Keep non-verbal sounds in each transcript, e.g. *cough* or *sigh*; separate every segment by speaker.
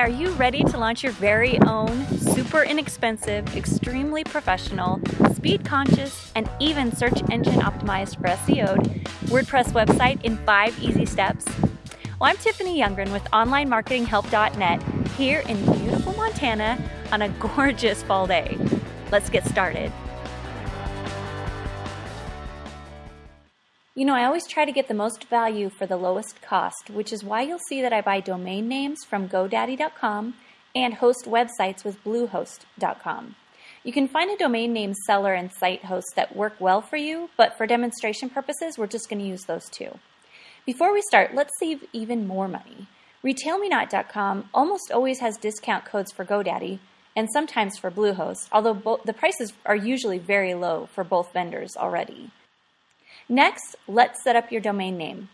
Speaker 1: are you ready to launch your very own super inexpensive, extremely professional, speed conscious, and even search engine optimized for SEO WordPress website in five easy steps? Well, I'm Tiffany Youngren with OnlineMarketingHelp.net here in beautiful Montana on a gorgeous fall day. Let's get started. You know, I always try to get the most value for the lowest cost, which is why you'll see that I buy domain names from GoDaddy.com and host websites with Bluehost.com. You can find a domain name seller and site host that work well for you, but for demonstration purposes, we're just going to use those two. Before we start, let's save even more money. RetailMeNot.com almost always has discount codes for GoDaddy and sometimes for Bluehost, although the prices are usually very low for both vendors already. Next, let's set up your domain name.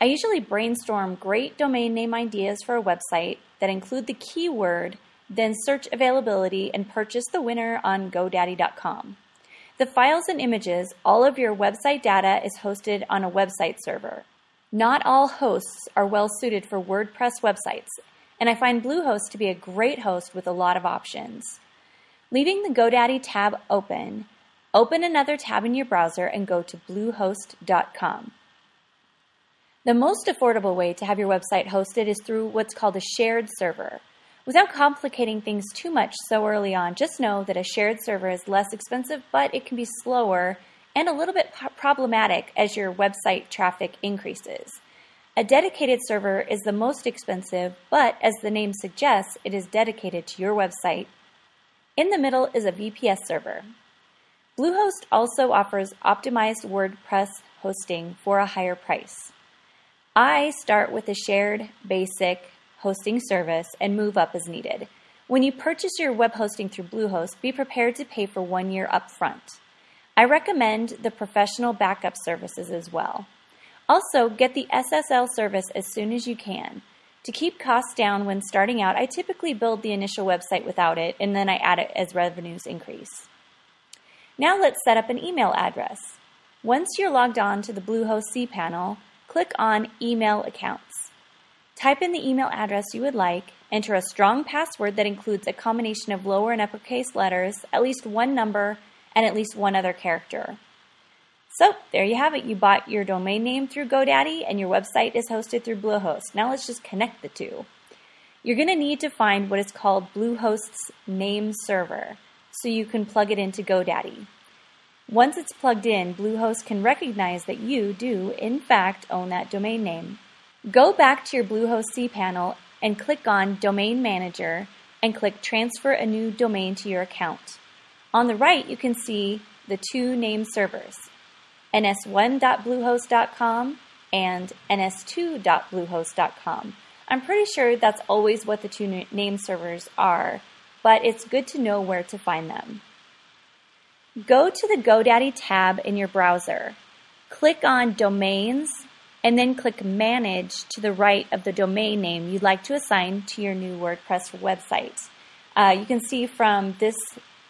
Speaker 1: I usually brainstorm great domain name ideas for a website that include the keyword, then search availability and purchase the winner on GoDaddy.com. The files and images, all of your website data is hosted on a website server. Not all hosts are well suited for WordPress websites, and I find Bluehost to be a great host with a lot of options. Leaving the GoDaddy tab open, Open another tab in your browser and go to bluehost.com. The most affordable way to have your website hosted is through what's called a shared server. Without complicating things too much so early on, just know that a shared server is less expensive, but it can be slower and a little bit problematic as your website traffic increases. A dedicated server is the most expensive, but as the name suggests, it is dedicated to your website. In the middle is a VPS server. Bluehost also offers optimized WordPress hosting for a higher price. I start with a shared basic hosting service and move up as needed. When you purchase your web hosting through Bluehost, be prepared to pay for one year upfront. I recommend the professional backup services as well. Also, get the SSL service as soon as you can. To keep costs down when starting out, I typically build the initial website without it and then I add it as revenues increase. Now let's set up an email address. Once you're logged on to the Bluehost cPanel, click on Email Accounts. Type in the email address you would like, enter a strong password that includes a combination of lower and uppercase letters, at least one number, and at least one other character. So there you have it. You bought your domain name through GoDaddy and your website is hosted through Bluehost. Now let's just connect the two. You're going to need to find what is called Bluehost's name server so you can plug it into GoDaddy. Once it's plugged in, Bluehost can recognize that you do, in fact, own that domain name. Go back to your Bluehost cPanel and click on Domain Manager and click Transfer a new domain to your account. On the right, you can see the two name servers, ns1.bluehost.com and ns2.bluehost.com. I'm pretty sure that's always what the two name servers are, but it's good to know where to find them. Go to the GoDaddy tab in your browser. Click on Domains and then click Manage to the right of the domain name you'd like to assign to your new WordPress website. Uh, you can see from this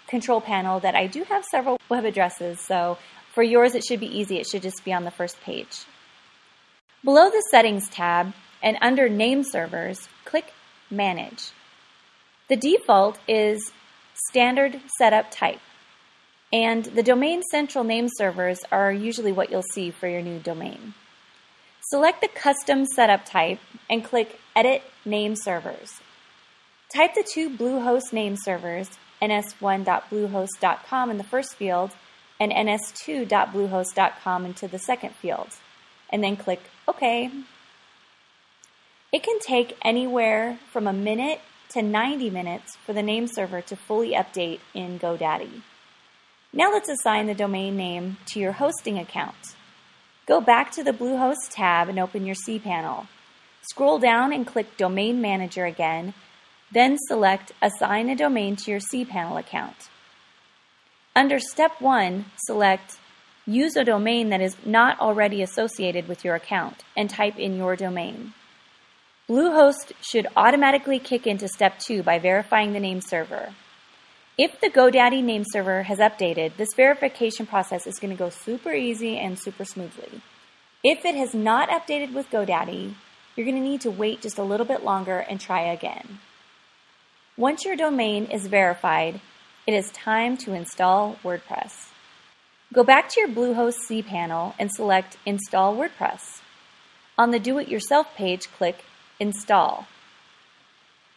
Speaker 1: control panel that I do have several web addresses, so for yours it should be easy. It should just be on the first page. Below the Settings tab and under Name Servers, click Manage. The default is standard setup type. And the domain central name servers are usually what you'll see for your new domain. Select the custom setup type and click Edit Name Servers. Type the two Bluehost name servers, ns1.bluehost.com in the first field and ns2.bluehost.com into the second field, and then click OK. It can take anywhere from a minute to 90 minutes for the name server to fully update in GoDaddy. Now let's assign the domain name to your hosting account. Go back to the Bluehost tab and open your cPanel. Scroll down and click Domain Manager again, then select Assign a domain to your cPanel account. Under Step 1, select Use a domain that is not already associated with your account and type in your domain. Bluehost should automatically kick into Step 2 by verifying the name server. If the GoDaddy name server has updated, this verification process is going to go super easy and super smoothly. If it has not updated with GoDaddy, you're going to need to wait just a little bit longer and try again. Once your domain is verified, it is time to install WordPress. Go back to your Bluehost cPanel and select Install WordPress. On the Do It Yourself page, click Install.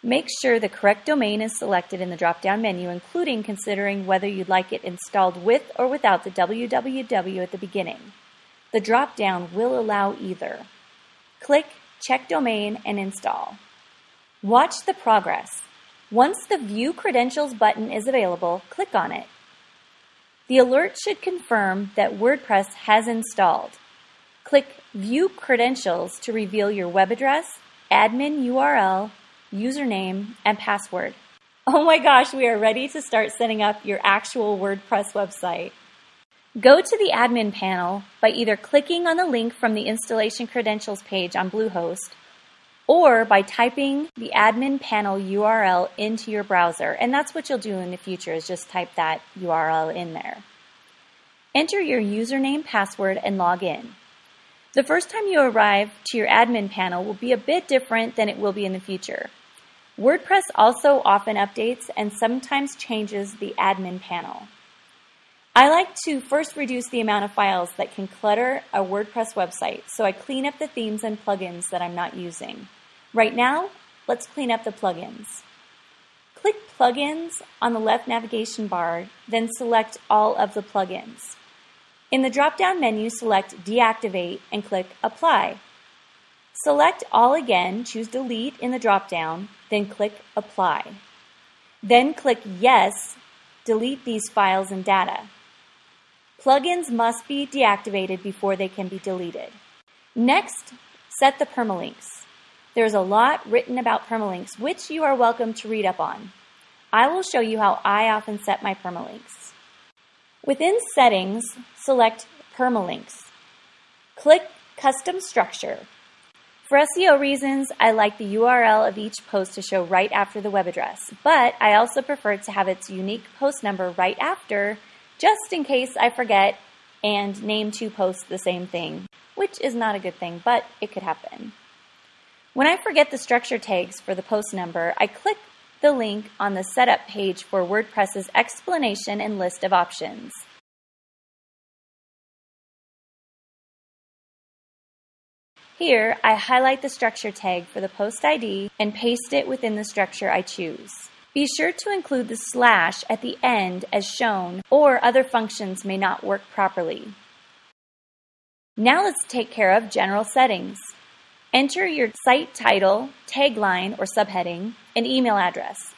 Speaker 1: Make sure the correct domain is selected in the drop-down menu, including considering whether you'd like it installed with or without the www at the beginning. The drop-down will allow either. Click Check Domain and Install. Watch the progress. Once the View Credentials button is available, click on it. The alert should confirm that WordPress has installed. Click View Credentials to reveal your web address, admin URL, username, and password. Oh my gosh, we are ready to start setting up your actual WordPress website. Go to the admin panel by either clicking on the link from the installation credentials page on Bluehost or by typing the admin panel URL into your browser. And that's what you'll do in the future is just type that URL in there. Enter your username, password, and log in. The first time you arrive to your admin panel will be a bit different than it will be in the future. WordPress also often updates and sometimes changes the admin panel. I like to first reduce the amount of files that can clutter a WordPress website, so I clean up the themes and plugins that I'm not using. Right now, let's clean up the plugins. Click Plugins on the left navigation bar, then select all of the plugins. In the drop-down menu, select Deactivate and click Apply. Select All again, choose Delete in the drop-down, then click Apply. Then click Yes, delete these files and data. Plugins must be deactivated before they can be deleted. Next, set the permalinks. There's a lot written about permalinks, which you are welcome to read up on. I will show you how I often set my permalinks. Within Settings, select Permalinks. Click Custom Structure. For SEO reasons, I like the URL of each post to show right after the web address, but I also prefer to have its unique post number right after, just in case I forget and name two posts the same thing, which is not a good thing, but it could happen. When I forget the structure tags for the post number, I click the link on the setup page for WordPress's explanation and list of options. Here, I highlight the structure tag for the post ID and paste it within the structure I choose. Be sure to include the slash at the end as shown, or other functions may not work properly. Now let's take care of general settings. Enter your site title, tagline or subheading, and email address.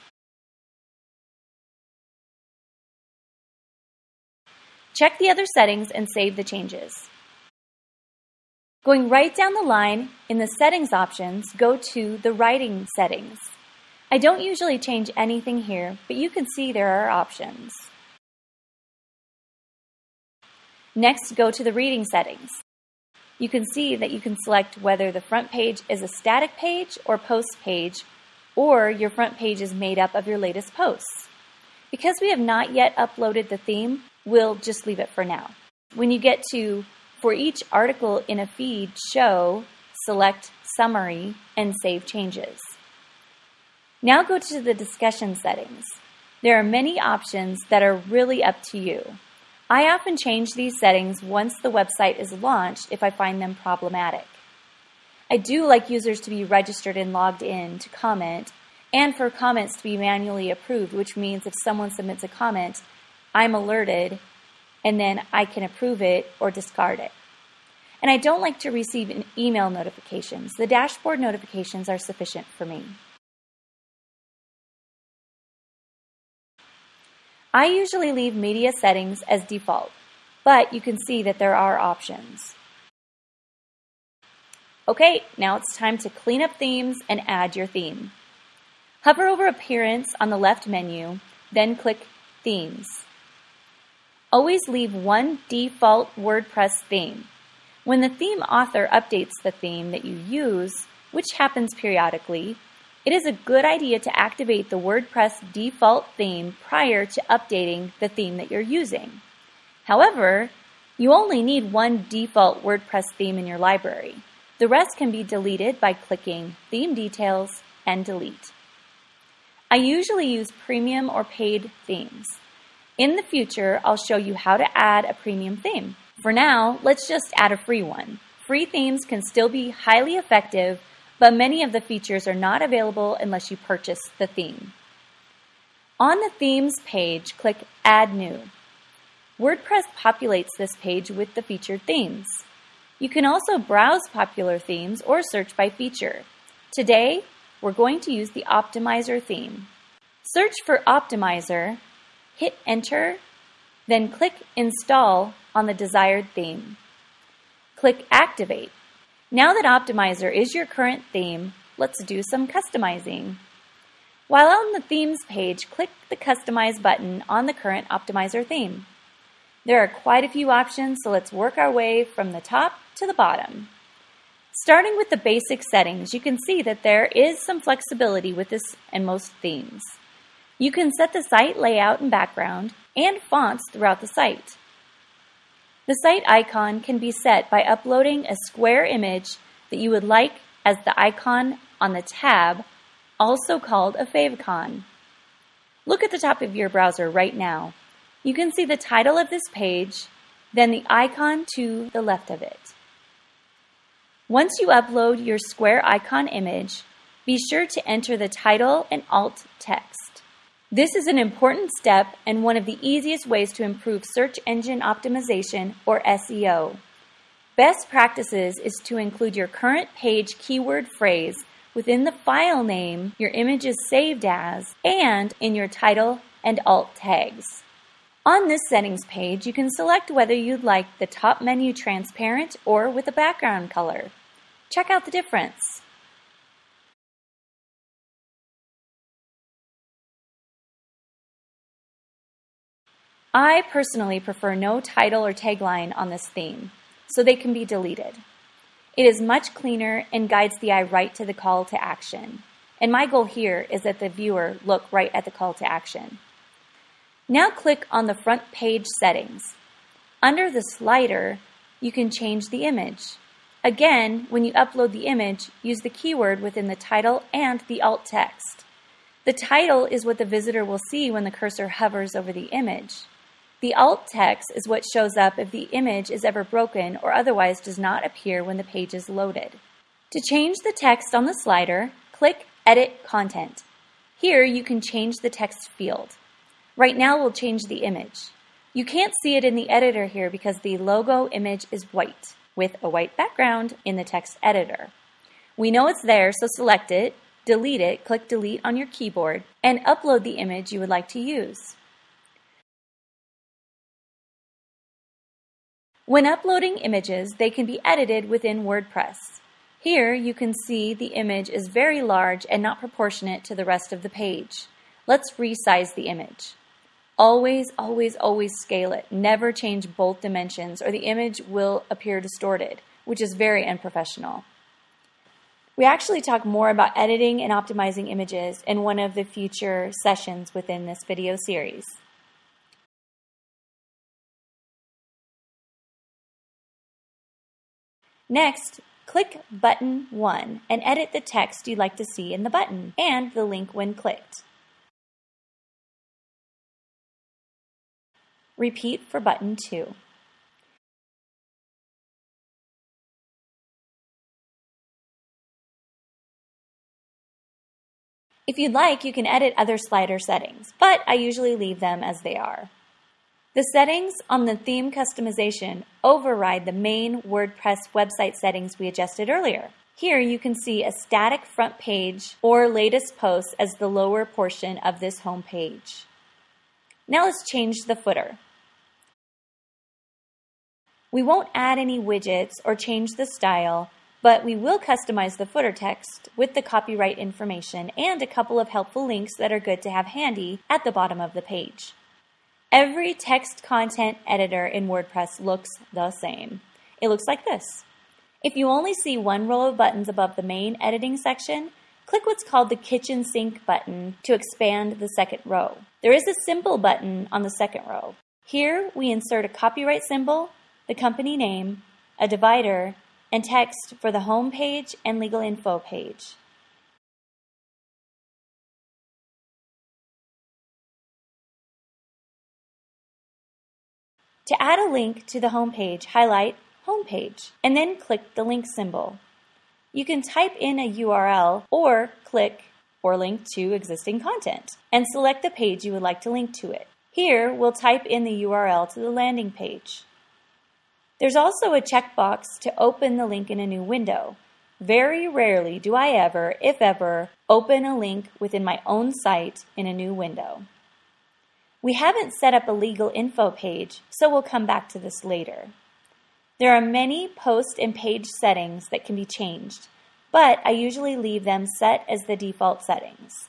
Speaker 1: Check the other settings and save the changes. Going right down the line in the settings options, go to the writing settings. I don't usually change anything here, but you can see there are options. Next, go to the reading settings. You can see that you can select whether the front page is a static page or post page, or your front page is made up of your latest posts. Because we have not yet uploaded the theme, we'll just leave it for now. When you get to for each article in a feed show, select Summary and save changes. Now go to the discussion settings. There are many options that are really up to you. I often change these settings once the website is launched if I find them problematic. I do like users to be registered and logged in to comment, and for comments to be manually approved, which means if someone submits a comment, I'm alerted and then I can approve it or discard it. And I don't like to receive email notifications. The dashboard notifications are sufficient for me. I usually leave media settings as default, but you can see that there are options. Okay, now it's time to clean up themes and add your theme. Hover over Appearance on the left menu, then click Themes. Always leave one default WordPress theme. When the theme author updates the theme that you use, which happens periodically, it is a good idea to activate the WordPress default theme prior to updating the theme that you're using. However, you only need one default WordPress theme in your library. The rest can be deleted by clicking Theme Details and Delete. I usually use premium or paid themes. In the future, I'll show you how to add a premium theme. For now, let's just add a free one. Free themes can still be highly effective, but many of the features are not available unless you purchase the theme. On the Themes page, click Add New. WordPress populates this page with the featured themes. You can also browse popular themes or search by feature. Today, we're going to use the Optimizer theme. Search for Optimizer, hit Enter, then click Install on the desired theme. Click Activate. Now that Optimizer is your current theme, let's do some customizing. While on the Themes page, click the Customize button on the current Optimizer theme. There are quite a few options, so let's work our way from the top to the bottom. Starting with the basic settings, you can see that there is some flexibility with this and most themes. You can set the site layout and background and fonts throughout the site. The site icon can be set by uploading a square image that you would like as the icon on the tab, also called a favicon. Look at the top of your browser right now you can see the title of this page, then the icon to the left of it. Once you upload your square icon image, be sure to enter the title and alt text. This is an important step and one of the easiest ways to improve search engine optimization or SEO. Best practices is to include your current page keyword phrase within the file name your image is saved as and in your title and alt tags. On this settings page, you can select whether you'd like the top menu transparent or with a background color. Check out the difference. I personally prefer no title or tagline on this theme, so they can be deleted. It is much cleaner and guides the eye right to the call to action. And my goal here is that the viewer look right at the call to action. Now click on the front page settings. Under the slider, you can change the image. Again, when you upload the image, use the keyword within the title and the alt text. The title is what the visitor will see when the cursor hovers over the image. The alt text is what shows up if the image is ever broken or otherwise does not appear when the page is loaded. To change the text on the slider, click Edit Content. Here you can change the text field. Right now we'll change the image. You can't see it in the editor here because the logo image is white with a white background in the text editor. We know it's there, so select it, delete it, click delete on your keyboard, and upload the image you would like to use. When uploading images, they can be edited within WordPress. Here you can see the image is very large and not proportionate to the rest of the page. Let's resize the image. Always, always, always scale it. Never change both dimensions or the image will appear distorted, which is very unprofessional. We actually talk more about editing and optimizing images in one of the future sessions within this video series. Next, click Button 1 and edit the text you'd like to see in the button and the link when clicked. Repeat for button 2. If you'd like, you can edit other slider settings, but I usually leave them as they are. The settings on the theme customization override the main WordPress website settings we adjusted earlier. Here you can see a static front page or latest posts as the lower portion of this home page. Now let's change the footer. We won't add any widgets or change the style, but we will customize the footer text with the copyright information and a couple of helpful links that are good to have handy at the bottom of the page. Every text content editor in WordPress looks the same. It looks like this. If you only see one row of buttons above the main editing section, click what's called the kitchen sink button to expand the second row. There is a symbol button on the second row. Here we insert a copyright symbol the company name, a divider, and text for the home page and legal info page. To add a link to the home page, highlight Home Page and then click the link symbol. You can type in a URL or click or link to existing content and select the page you would like to link to it. Here, we'll type in the URL to the landing page. There's also a checkbox to open the link in a new window. Very rarely do I ever, if ever, open a link within my own site in a new window. We haven't set up a legal info page, so we'll come back to this later. There are many post and page settings that can be changed, but I usually leave them set as the default settings.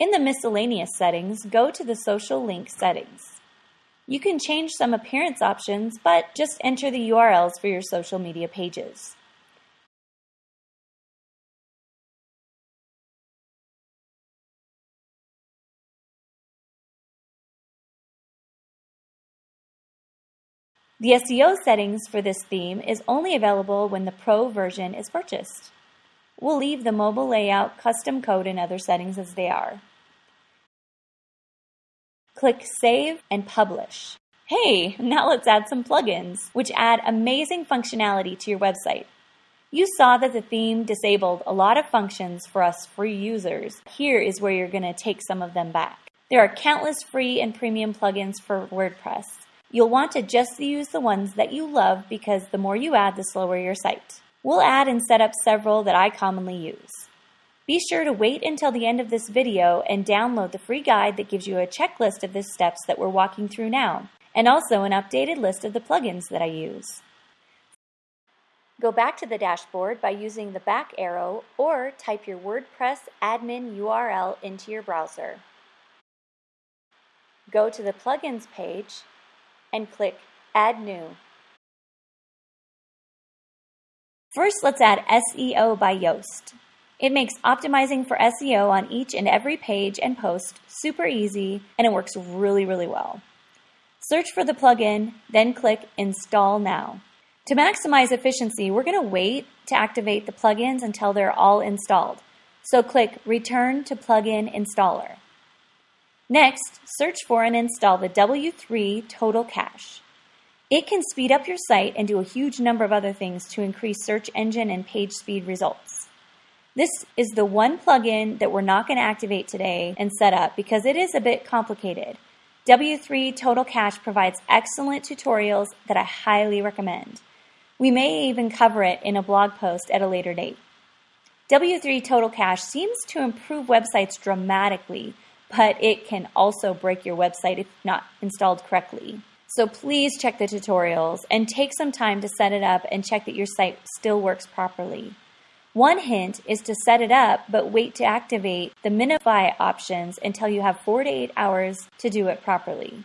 Speaker 1: In the miscellaneous settings, go to the social link settings. You can change some appearance options, but just enter the URLs for your social media pages. The SEO settings for this theme is only available when the Pro version is purchased. We'll leave the mobile layout, custom code, and other settings as they are. Click Save and Publish. Hey, now let's add some plugins, which add amazing functionality to your website. You saw that the theme disabled a lot of functions for us free users. Here is where you're going to take some of them back. There are countless free and premium plugins for WordPress. You'll want to just use the ones that you love because the more you add, the slower your site. We'll add and set up several that I commonly use. Be sure to wait until the end of this video and download the free guide that gives you a checklist of the steps that we're walking through now, and also an updated list of the plugins that I use. Go back to the dashboard by using the back arrow or type your WordPress admin URL into your browser. Go to the Plugins page and click Add New. First, let's add SEO by Yoast. It makes optimizing for SEO on each and every page and post super easy, and it works really, really well. Search for the plugin, then click Install Now. To maximize efficiency, we're going to wait to activate the plugins until they're all installed. So click Return to Plugin Installer. Next, search for and install the W3 Total Cache. It can speed up your site and do a huge number of other things to increase search engine and page speed results. This is the one plugin that we're not going to activate today and set up because it is a bit complicated. W3 Total Cache provides excellent tutorials that I highly recommend. We may even cover it in a blog post at a later date. W3 Total Cache seems to improve websites dramatically but it can also break your website if not installed correctly. So please check the tutorials and take some time to set it up and check that your site still works properly. One hint is to set it up, but wait to activate the minify options until you have 4 to 8 hours to do it properly.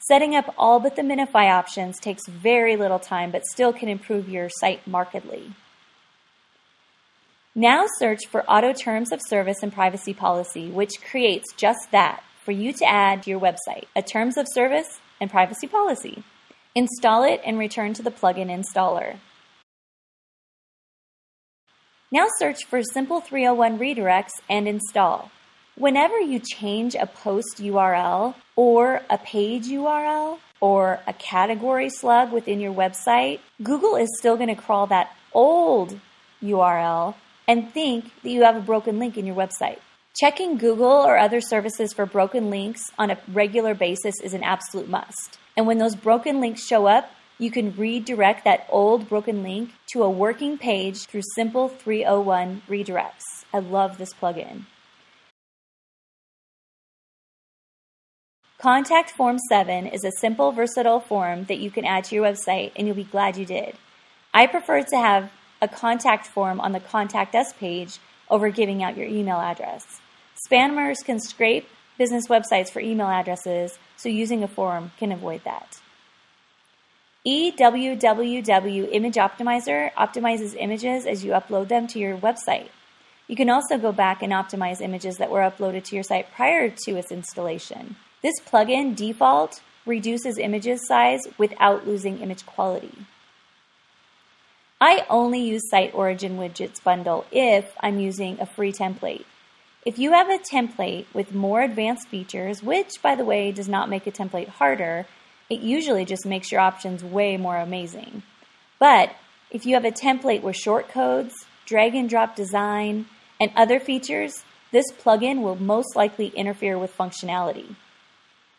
Speaker 1: Setting up all but the minify options takes very little time, but still can improve your site markedly. Now search for Auto Terms of Service and Privacy Policy, which creates just that for you to add to your website, a Terms of Service and Privacy Policy. Install it and return to the plugin installer. Now search for Simple 301 redirects and install. Whenever you change a post URL or a page URL or a category slug within your website, Google is still going to crawl that old URL and think that you have a broken link in your website. Checking Google or other services for broken links on a regular basis is an absolute must. And when those broken links show up, you can redirect that old broken link to a working page through Simple 301 redirects. I love this plugin. Contact Form 7 is a simple, versatile form that you can add to your website, and you'll be glad you did. I prefer to have a contact form on the Contact Us page over giving out your email address. Spammers can scrape business websites for email addresses, so using a form can avoid that. EWWW Image Optimizer optimizes images as you upload them to your website. You can also go back and optimize images that were uploaded to your site prior to its installation. This plugin default reduces images size without losing image quality. I only use Site Origin Widgets bundle if I'm using a free template. If you have a template with more advanced features, which by the way does not make a template harder, it usually just makes your options way more amazing. But if you have a template with shortcodes, drag and drop design, and other features, this plugin will most likely interfere with functionality.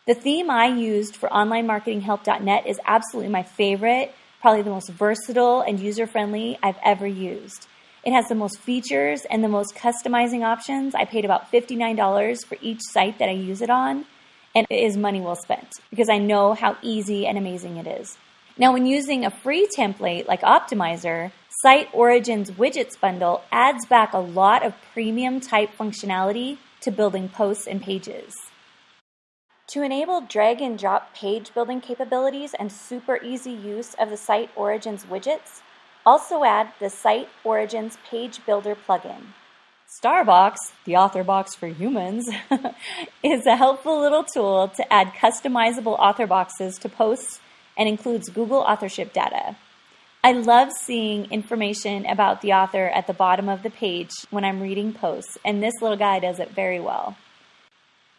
Speaker 1: The theme I used for onlinemarketinghelp.net is absolutely my favorite, probably the most versatile and user friendly I've ever used. It has the most features and the most customizing options. I paid about $59 for each site that I use it on, and it is money well spent because I know how easy and amazing it is. Now, when using a free template like Optimizer, Site Origins Widgets bundle adds back a lot of premium type functionality to building posts and pages. To enable drag and drop page building capabilities and super easy use of the Site Origins widgets, also add the Site Origins Page Builder plugin. Starbox, the author box for humans, *laughs* is a helpful little tool to add customizable author boxes to posts and includes Google authorship data. I love seeing information about the author at the bottom of the page when I'm reading posts, and this little guy does it very well.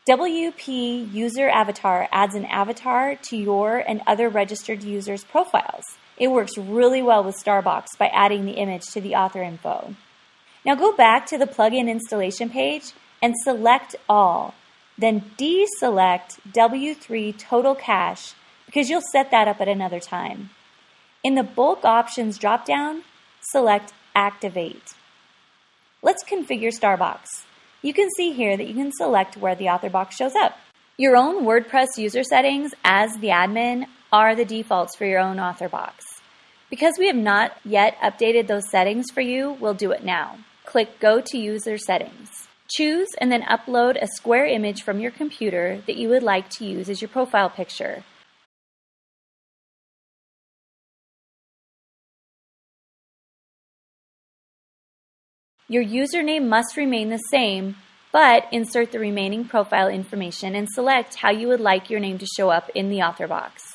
Speaker 1: WP User Avatar adds an avatar to your and other registered users' profiles. It works really well with Starbox by adding the image to the author info. Now go back to the plugin installation page and select all. Then deselect W3 Total Cache because you'll set that up at another time. In the Bulk Options dropdown, select Activate. Let's configure Starbox you can see here that you can select where the author box shows up. Your own WordPress user settings as the admin are the defaults for your own author box. Because we have not yet updated those settings for you, we'll do it now. Click Go to User Settings. Choose and then upload a square image from your computer that you would like to use as your profile picture. Your username must remain the same, but insert the remaining profile information and select how you would like your name to show up in the author box.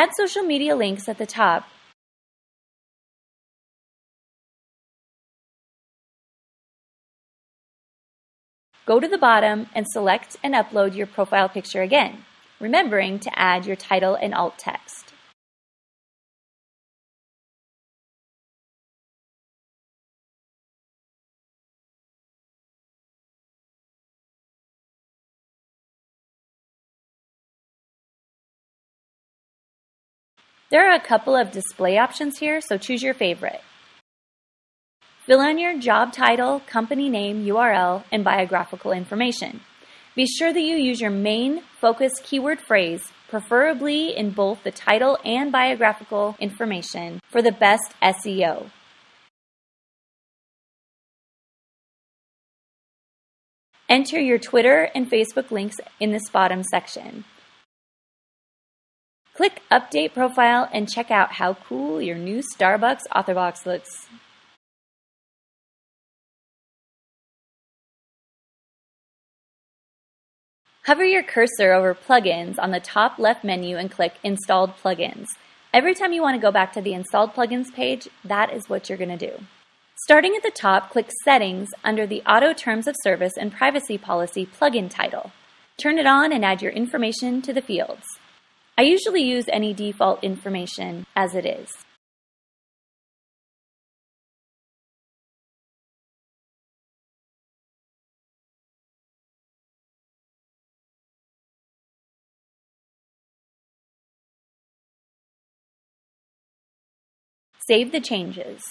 Speaker 1: Add social media links at the top. Go to the bottom and select and upload your profile picture again, remembering to add your title and alt text. There are a couple of display options here, so choose your favorite. Fill in your job title, company name, URL, and biographical information. Be sure that you use your main focus keyword phrase, preferably in both the title and biographical information, for the best SEO. Enter your Twitter and Facebook links in this bottom section. Click Update Profile and check out how cool your new Starbox Authorbox looks. Hover your cursor over Plugins on the top left menu and click Installed Plugins. Every time you want to go back to the Installed Plugins page, that is what you're going to do. Starting at the top, click Settings under the Auto Terms of Service and Privacy Policy plugin title. Turn it on and add your information to the fields. I usually use any default information as it is. Save the changes.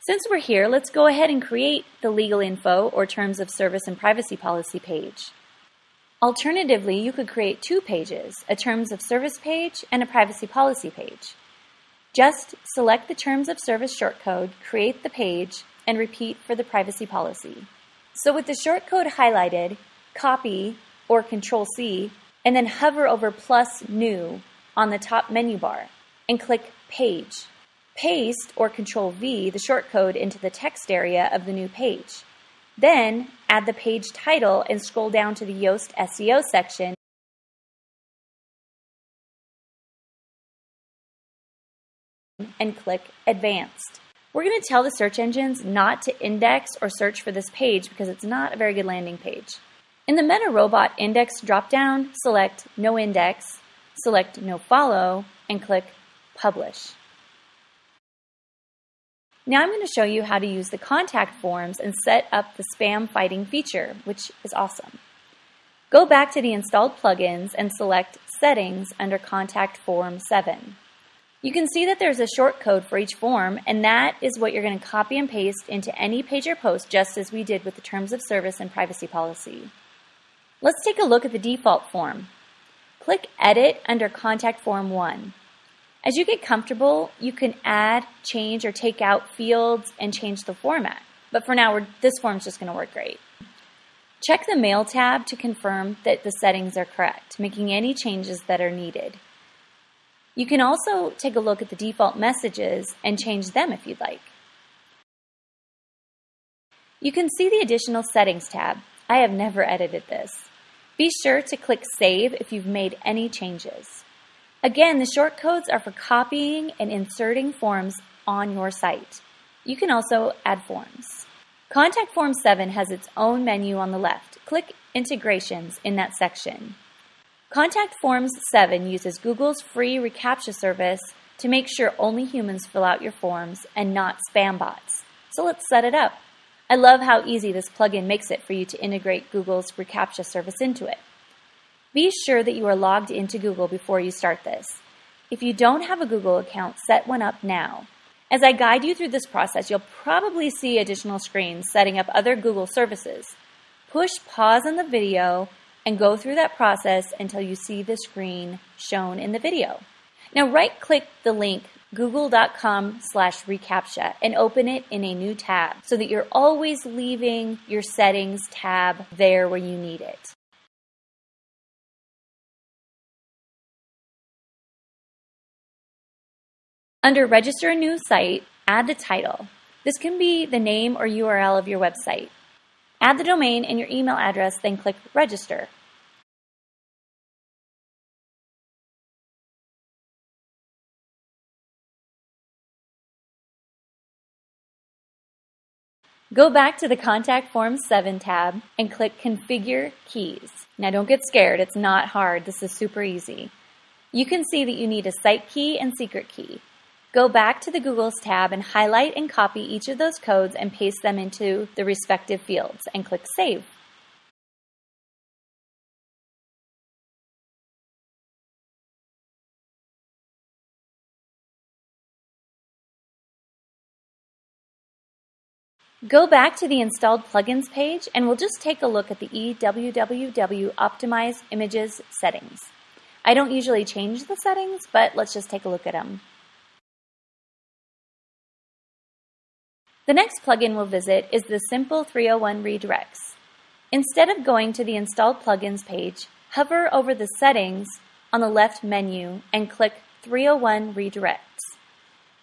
Speaker 1: Since we're here, let's go ahead and create the legal info or terms of service and privacy policy page. Alternatively, you could create two pages, a terms of service page and a privacy policy page. Just select the terms of service shortcode, create the page, and repeat for the privacy policy. So with the shortcode highlighted, copy or Control C, and then hover over plus new on the top menu bar and click page. Paste or Control V the shortcode into the text area of the new page. Then add the page title and scroll down to the Yoast SEO section and click Advanced. We're going to tell the search engines not to index or search for this page because it's not a very good landing page. In the Meta Robot Index dropdown, select No Index, select No Follow, and click Publish. Now I'm going to show you how to use the contact forms and set up the spam fighting feature, which is awesome. Go back to the installed plugins and select Settings under Contact Form 7. You can see that there's a short code for each form, and that is what you're going to copy and paste into any page or post just as we did with the Terms of Service and Privacy Policy. Let's take a look at the default form. Click Edit under Contact Form 1. As you get comfortable, you can add, change, or take out fields and change the format. But for now, this form's just going to work great. Check the Mail tab to confirm that the settings are correct, making any changes that are needed. You can also take a look at the default messages and change them if you'd like. You can see the additional settings tab. I have never edited this. Be sure to click Save if you've made any changes. Again, the shortcodes are for copying and inserting forms on your site. You can also add forms. Contact Form 7 has its own menu on the left. Click Integrations in that section. Contact Forms 7 uses Google's free reCAPTCHA service to make sure only humans fill out your forms and not spam bots. So let's set it up. I love how easy this plugin makes it for you to integrate Google's reCAPTCHA service into it. Be sure that you are logged into Google before you start this. If you don't have a Google account, set one up now. As I guide you through this process, you'll probably see additional screens setting up other Google services. Push pause on the video and go through that process until you see the screen shown in the video. Now right click the link google.com slash reCAPTCHA and open it in a new tab so that you're always leaving your settings tab there where you need it. Under Register a New Site, add the title. This can be the name or URL of your website. Add the domain and your email address, then click Register. Go back to the Contact Form 7 tab and click Configure Keys. Now don't get scared, it's not hard, this is super easy. You can see that you need a site key and secret key. Go back to the Googles tab and highlight and copy each of those codes and paste them into the respective fields and click Save. Go back to the installed plugins page and we'll just take a look at the EWWW Optimize Images settings. I don't usually change the settings, but let's just take a look at them. The next plugin we'll visit is the Simple 301 Redirects. Instead of going to the Installed Plugins page, hover over the Settings on the left menu and click 301 Redirects.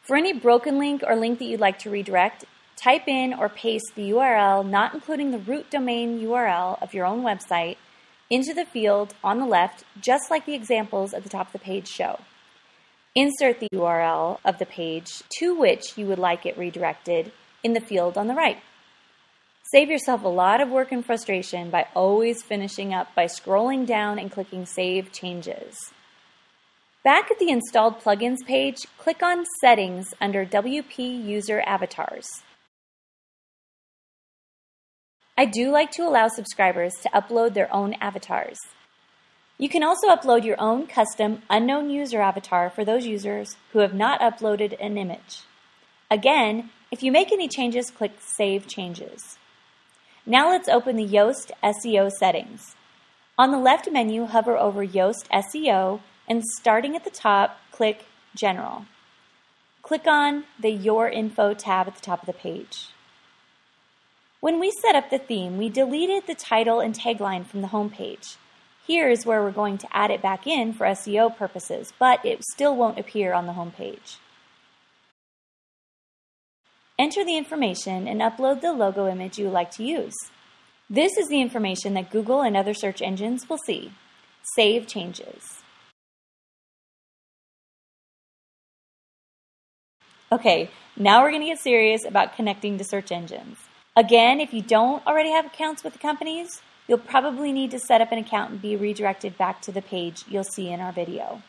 Speaker 1: For any broken link or link that you'd like to redirect, type in or paste the URL, not including the root domain URL of your own website, into the field on the left, just like the examples at the top of the page show. Insert the URL of the page to which you would like it redirected in the field on the right. Save yourself a lot of work and frustration by always finishing up by scrolling down and clicking Save Changes. Back at the Installed Plugins page, click on Settings under WP User Avatars. I do like to allow subscribers to upload their own avatars. You can also upload your own custom unknown user avatar for those users who have not uploaded an image. Again, if you make any changes, click Save Changes. Now let's open the Yoast SEO settings. On the left menu, hover over Yoast SEO and starting at the top, click General. Click on the Your Info tab at the top of the page. When we set up the theme, we deleted the title and tagline from the home page. Here is where we're going to add it back in for SEO purposes, but it still won't appear on the home page. Enter the information and upload the logo image you would like to use. This is the information that Google and other search engines will see. Save changes. Okay, now we're going to get serious about connecting to search engines. Again, if you don't already have accounts with the companies, you'll probably need to set up an account and be redirected back to the page you'll see in our video.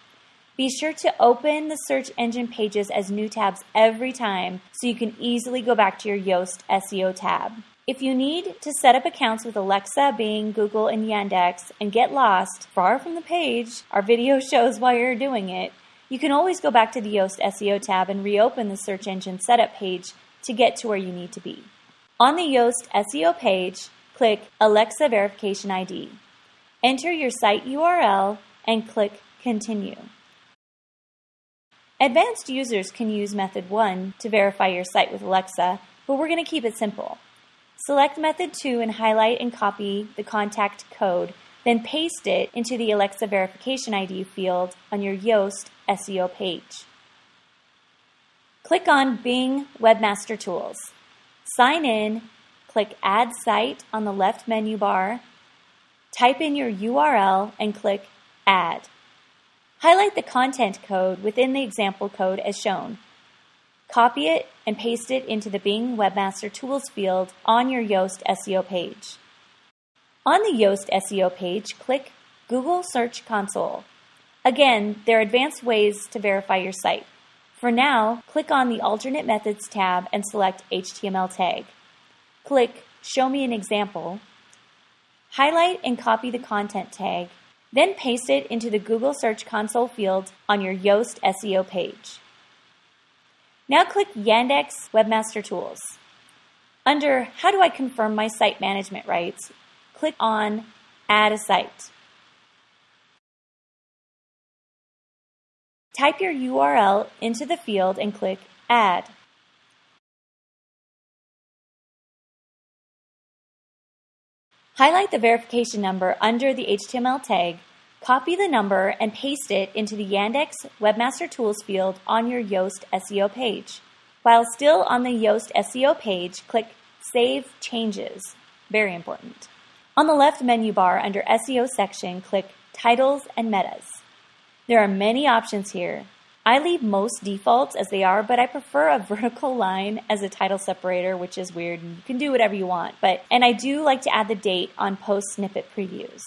Speaker 1: Be sure to open the search engine pages as new tabs every time so you can easily go back to your Yoast SEO tab. If you need to set up accounts with Alexa, Bing, Google, and Yandex and get lost far from the page our video *laughs* shows while you're doing it, you can always go back to the Yoast SEO tab and reopen the search engine setup page to get to where you need to be. On the Yoast SEO page, click Alexa Verification ID. Enter your site URL and click Continue. Advanced users can use method 1 to verify your site with Alexa, but we're going to keep it simple. Select method 2 and highlight and copy the contact code, then paste it into the Alexa verification ID field on your Yoast SEO page. Click on Bing Webmaster Tools. Sign in, click Add Site on the left menu bar, type in your URL, and click Add. Highlight the content code within the example code as shown. Copy it and paste it into the Bing Webmaster Tools field on your Yoast SEO page. On the Yoast SEO page, click Google Search Console. Again, there are advanced ways to verify your site. For now, click on the Alternate Methods tab and select HTML tag. Click Show me an example. Highlight and copy the content tag then paste it into the Google Search Console field on your Yoast SEO page. Now click Yandex Webmaster Tools. Under How do I confirm my site management rights, click on Add a site. Type your URL into the field and click Add. Highlight the verification number under the HTML tag, copy the number, and paste it into the Yandex Webmaster Tools field on your Yoast SEO page. While still on the Yoast SEO page, click Save Changes. Very important. On the left menu bar under SEO section, click Titles and Metas. There are many options here, I leave most defaults as they are, but I prefer a *laughs* vertical line as a title separator, which is weird. and You can do whatever you want, but and I do like to add the date on post snippet previews.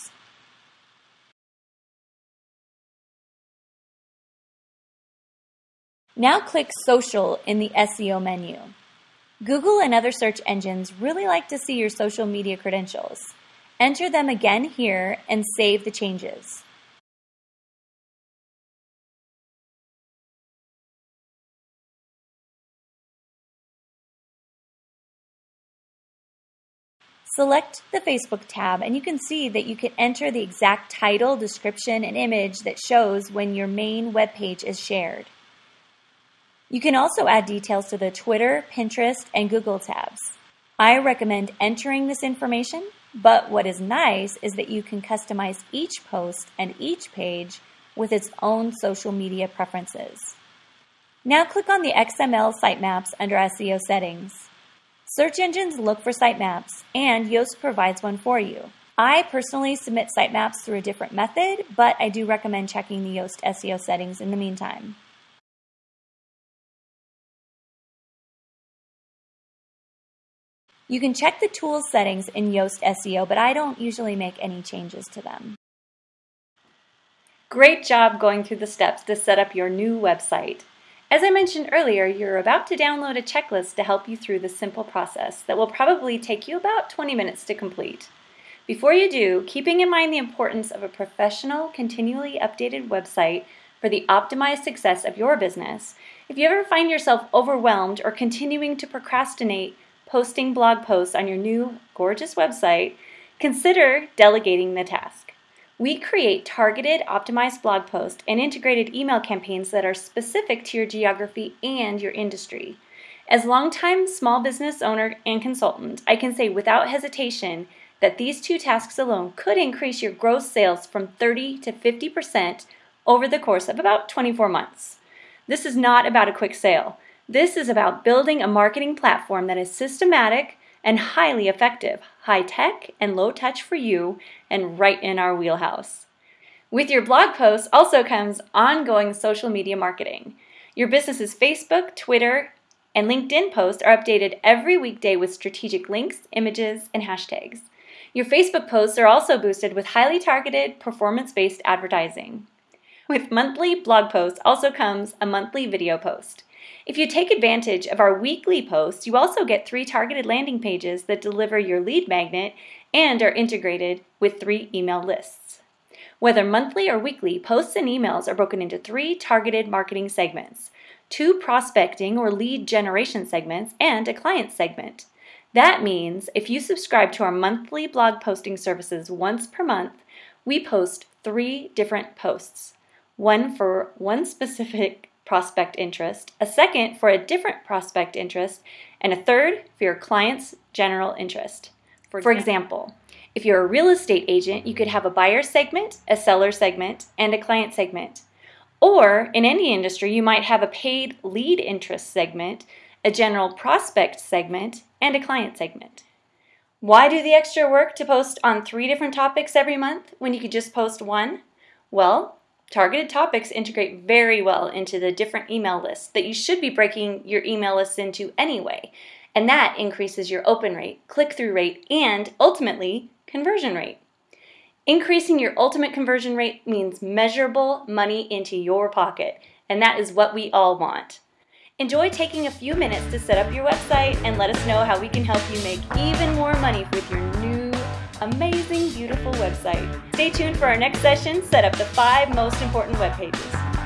Speaker 1: Now click Social in the SEO menu. Google and other search engines really like to see your social media credentials. Enter them again here and save the changes. Select the Facebook tab and you can see that you can enter the exact title, description, and image that shows when your main web page is shared. You can also add details to the Twitter, Pinterest, and Google tabs. I recommend entering this information, but what is nice is that you can customize each post and each page with its own social media preferences. Now click on the XML sitemaps under SEO settings. Search engines look for sitemaps, and Yoast provides one for you. I personally submit sitemaps through a different method, but I do recommend checking the Yoast SEO settings in the meantime. You can check the tools settings in Yoast SEO, but I don't usually make any changes to them. Great job going through the steps to set up your new website. As I mentioned earlier, you're about to download a checklist to help you through this simple process that will probably take you about 20 minutes to complete. Before you do, keeping in mind the importance of a professional, continually updated website for the optimized success of your business, if you ever find yourself overwhelmed or continuing to procrastinate posting blog posts on your new gorgeous website, consider delegating the task. We create targeted, optimized blog posts and integrated email campaigns that are specific to your geography and your industry. As longtime small business owner and consultant, I can say without hesitation that these two tasks alone could increase your gross sales from 30 to 50% over the course of about 24 months. This is not about a quick sale. This is about building a marketing platform that is systematic, and highly effective, high tech and low touch for you, and right in our wheelhouse. With your blog posts also comes ongoing social media marketing. Your business's Facebook, Twitter, and LinkedIn posts are updated every weekday with strategic links, images, and hashtags. Your Facebook posts are also boosted with highly targeted, performance based advertising. With monthly blog posts also comes a monthly video post. If you take advantage of our weekly posts, you also get three targeted landing pages that deliver your lead magnet and are integrated with three email lists. Whether monthly or weekly, posts and emails are broken into three targeted marketing segments two prospecting or lead generation segments, and a client segment. That means if you subscribe to our monthly blog posting services once per month, we post three different posts one for one specific prospect interest, a second for a different prospect interest, and a third for your client's general interest. For, for example, if you're a real estate agent, you could have a buyer segment, a seller segment, and a client segment. Or in any industry, you might have a paid lead interest segment, a general prospect segment, and a client segment. Why do the extra work to post on three different topics every month when you could just post one? Well, targeted topics integrate very well into the different email lists that you should be breaking your email lists into anyway, and that increases your open rate, click through rate, and ultimately conversion rate. Increasing your ultimate conversion rate means measurable money into your pocket, and that is what we all want. Enjoy taking a few minutes to set up your website and let us know how we can help you make even more money with your new, amazing, beautiful website. Stay tuned for our next session, set up the five most important web pages.